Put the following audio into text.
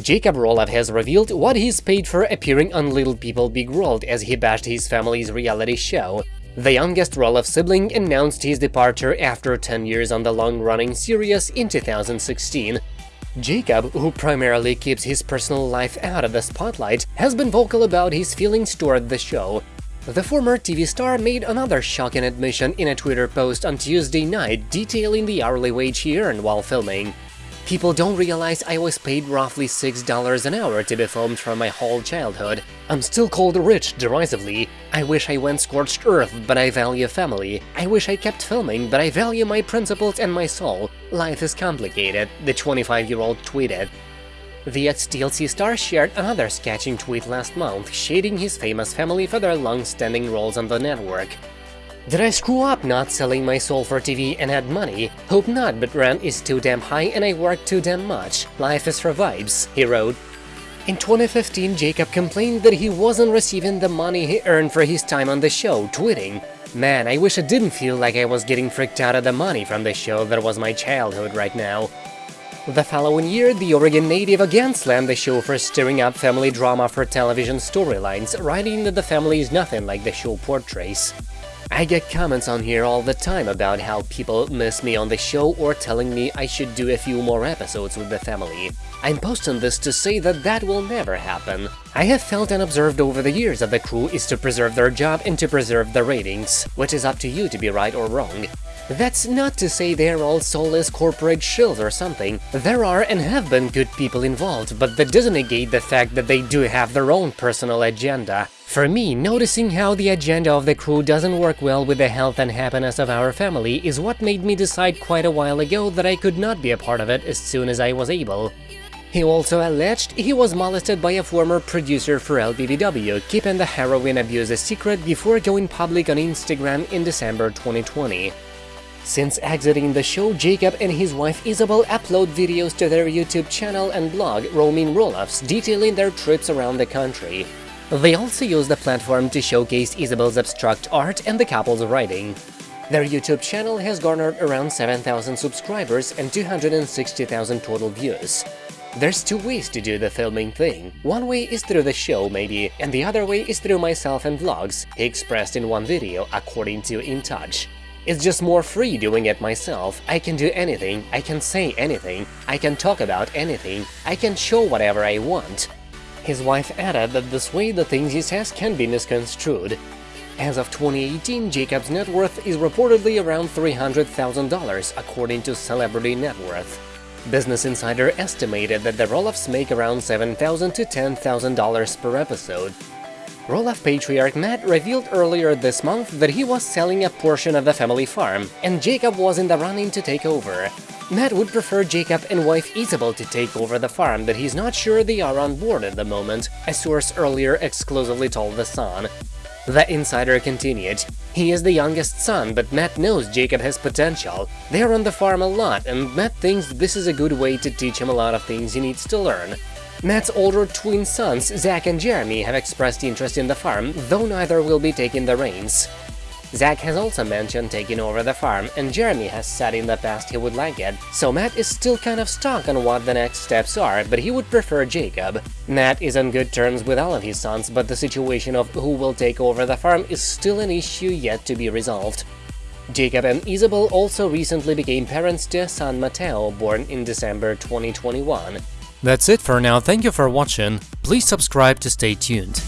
Jacob Roloff has revealed what he's paid for appearing on Little People Big World as he bashed his family's reality show. The youngest Roloff sibling announced his departure after 10 years on the long-running series in 2016. Jacob, who primarily keeps his personal life out of the spotlight, has been vocal about his feelings toward the show. The former TV star made another shocking admission in a Twitter post on Tuesday night detailing the hourly wage he earned while filming. People don't realize I was paid roughly $6 an hour to be filmed from my whole childhood. I'm still called rich, derisively. I wish I went scorched earth, but I value family. I wish I kept filming, but I value my principles and my soul. Life is complicated, the 25-year-old tweeted. The ex-TLC star shared another sketching tweet last month, shading his famous family for their long-standing roles on the network. Did I screw up not selling my soul for TV and had money? Hope not, but rent is too damn high and I work too damn much. Life is for vibes, he wrote. In 2015, Jacob complained that he wasn't receiving the money he earned for his time on the show, tweeting, Man, I wish I didn't feel like I was getting freaked out of the money from the show that was my childhood right now. The following year, the Oregon native again slammed the show for stirring up family drama for television storylines, writing that the family is nothing like the show portrays. I get comments on here all the time about how people miss me on the show or telling me I should do a few more episodes with the family. I'm posting this to say that that will never happen. I have felt and observed over the years that the crew is to preserve their job and to preserve the ratings, which is up to you to be right or wrong. That's not to say they're all soulless corporate shills or something. There are and have been good people involved, but that doesn't negate the fact that they do have their own personal agenda. For me, noticing how the agenda of the crew doesn't work well with the health and happiness of our family is what made me decide quite a while ago that I could not be a part of it as soon as I was able. He also alleged he was molested by a former producer for LPBW, keeping the heroin abuse a secret before going public on Instagram in December 2020. Since exiting the show, Jacob and his wife Isabel upload videos to their YouTube channel and blog Roaming Roloffs detailing their trips around the country. They also use the platform to showcase Isabel's abstract art and the couple's writing. Their YouTube channel has garnered around 7,000 subscribers and 260,000 total views. There's two ways to do the filming thing. One way is through the show, maybe, and the other way is through myself and vlogs, he expressed in one video, according to In Touch. It's just more free doing it myself, I can do anything, I can say anything, I can talk about anything, I can show whatever I want. His wife added that this way the things he says can be misconstrued. As of 2018, Jacob's net worth is reportedly around $300,000, according to Celebrity Net Worth. Business Insider estimated that the Roloffs make around 7,000 to $10,000 per episode. Roloff patriarch Matt revealed earlier this month that he was selling a portion of the family farm, and Jacob was in the running to take over. Matt would prefer Jacob and wife Isabel to take over the farm, but he's not sure they are on board at the moment, a source earlier exclusively told The Sun. The insider continued, he is the youngest son, but Matt knows Jacob has potential. They're on the farm a lot, and Matt thinks this is a good way to teach him a lot of things he needs to learn. Matt's older twin sons, Zach and Jeremy, have expressed interest in the farm, though neither will be taking the reins. Zach has also mentioned taking over the farm, and Jeremy has said in the past he would like it, so Matt is still kind of stuck on what the next steps are, but he would prefer Jacob. Matt is on good terms with all of his sons, but the situation of who will take over the farm is still an issue yet to be resolved. Jacob and Isabel also recently became parents to a son Mateo, born in December 2021. That's it for now, thank you for watching, please subscribe to stay tuned.